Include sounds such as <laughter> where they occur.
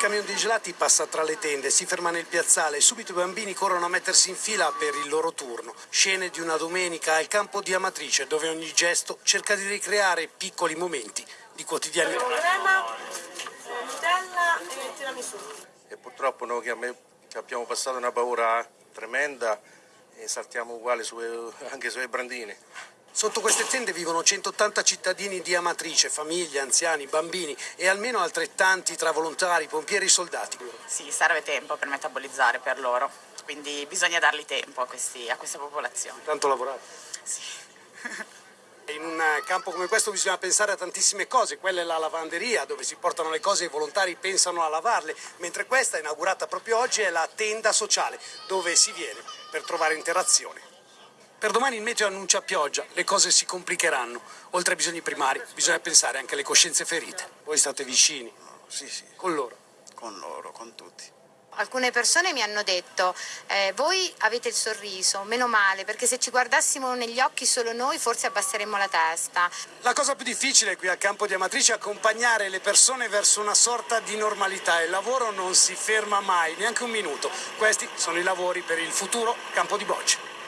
camion dei gelati passa tra le tende, si ferma nel piazzale e subito i bambini corrono a mettersi in fila per il loro turno. Scene di una domenica al campo di Amatrice, dove ogni gesto cerca di ricreare piccoli momenti di quotidianità. Crema, Nutella e tiramisù. E purtroppo noi che, abbiamo passato una paura tremenda e saltiamo uguali anche sulle brandine. Sotto queste tende vivono 180 cittadini di Amatrice, famiglie, anziani, bambini e almeno altrettanti tra volontari, pompieri e soldati. Sì, serve tempo per metabolizzare per loro, quindi bisogna dargli tempo a, questi, a questa popolazione. Tanto lavorate. Sì. <laughs> In un campo come questo bisogna pensare a tantissime cose, quella è la lavanderia dove si portano le cose e i volontari pensano a lavarle, mentre questa, inaugurata proprio oggi, è la tenda sociale dove si viene per trovare interazione. Per domani il meteo annuncia pioggia, le cose si complicheranno. Oltre ai bisogni primari, bisogna pensare anche alle coscienze ferite. Voi state vicini. Sì, sì, Con loro. con loro, con tutti. Alcune persone mi hanno detto, eh, voi avete il sorriso, meno male, perché se ci guardassimo negli occhi solo noi forse abbasseremmo la testa. La cosa più difficile qui al campo di Amatrice è accompagnare le persone verso una sorta di normalità. Il lavoro non si ferma mai, neanche un minuto. Questi sono i lavori per il futuro campo di bocce.